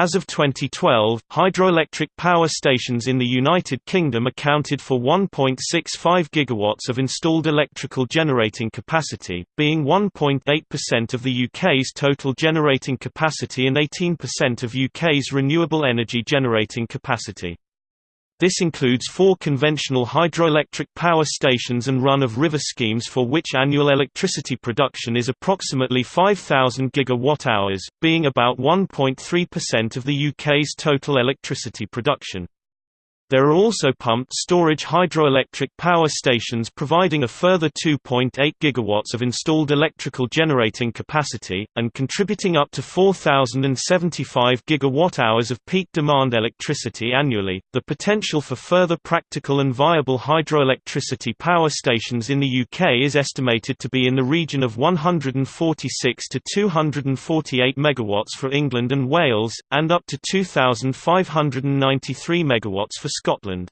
As of 2012, hydroelectric power stations in the United Kingdom accounted for 1.65 gigawatts of installed electrical generating capacity, being 1.8% of the UK's total generating capacity and 18% of UK's renewable energy generating capacity. This includes four conventional hydroelectric power stations and run-of-river schemes for which annual electricity production is approximately 5,000 gigawatt-hours, being about 1.3% of the UK's total electricity production. There are also pumped storage hydroelectric power stations providing a further 2.8 gigawatts of installed electrical generating capacity, and contributing up to 4,075 gigawatt-hours of peak demand electricity annually. The potential for further practical and viable hydroelectricity power stations in the UK is estimated to be in the region of 146 to 248 megawatts for England and Wales, and up to 2,593 megawatts for Scotland.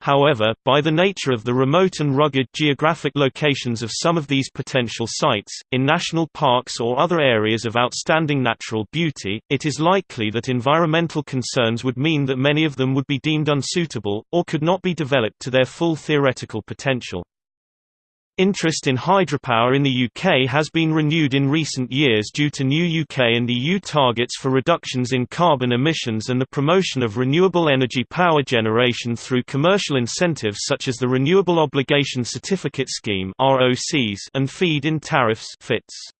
However, by the nature of the remote and rugged geographic locations of some of these potential sites, in national parks or other areas of outstanding natural beauty, it is likely that environmental concerns would mean that many of them would be deemed unsuitable, or could not be developed to their full theoretical potential. Interest in hydropower in the UK has been renewed in recent years due to new UK and EU targets for reductions in carbon emissions and the promotion of renewable energy power generation through commercial incentives such as the Renewable Obligation Certificate Scheme and feed-in tariffs FITs.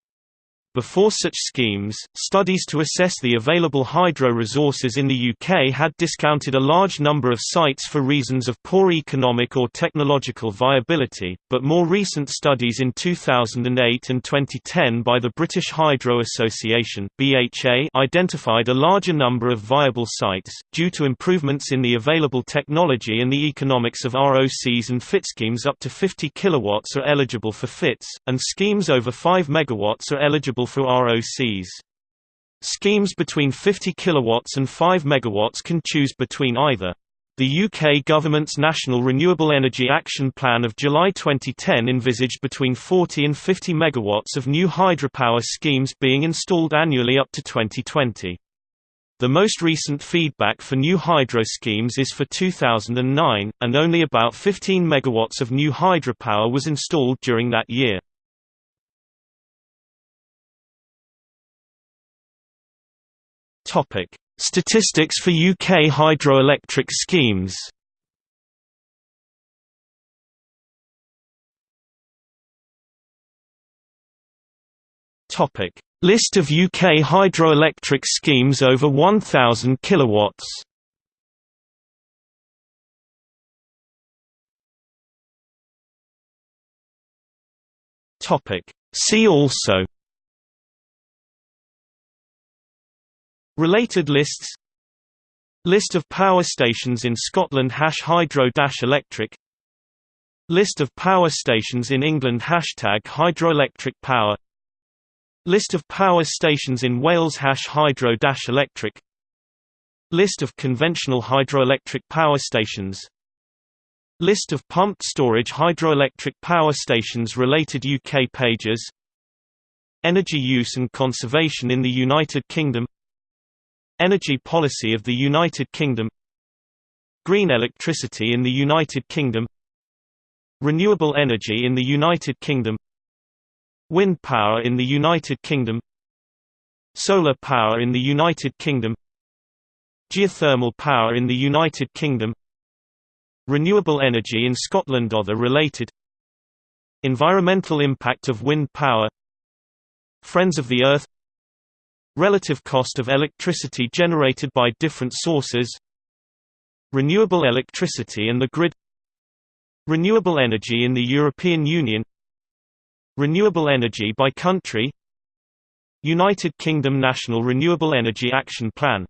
Before such schemes, studies to assess the available hydro resources in the UK had discounted a large number of sites for reasons of poor economic or technological viability, but more recent studies in 2008 and 2010 by the British Hydro Association (BHA) identified a larger number of viable sites due to improvements in the available technology and the economics of ROCs and FIT schemes up to 50 kilowatts are eligible for FITs, and schemes over 5 megawatts are eligible for ROCs. Schemes between 50 kilowatts and 5 megawatts can choose between either. The UK government's National Renewable Energy Action Plan of July 2010 envisaged between 40 and 50 megawatts of new hydropower schemes being installed annually up to 2020. The most recent feedback for new hydro schemes is for 2009, and only about 15 megawatts of new hydropower was installed during that year. Topic: Statistics for UK hydroelectric schemes. Topic: List of UK hydroelectric schemes over 1000 kilowatts. Topic: See also Related lists. List of power stations in Scotland hash hydro-electric List of power stations in England hashtag hydroelectric power. List of power stations in Wales hash hydro-electric List of conventional hydroelectric power stations. List of pumped storage hydroelectric power stations Related UK pages. Energy use and conservation in the United Kingdom Energy policy of the United Kingdom Green electricity in the United Kingdom Renewable energy in the United Kingdom Wind power in the United Kingdom Solar power in the United Kingdom Geothermal power in the United Kingdom Renewable energy in Scotland Other related Environmental impact of wind power Friends of the Earth Relative cost of electricity generated by different sources Renewable electricity and the grid Renewable energy in the European Union Renewable energy by country United Kingdom National Renewable Energy Action Plan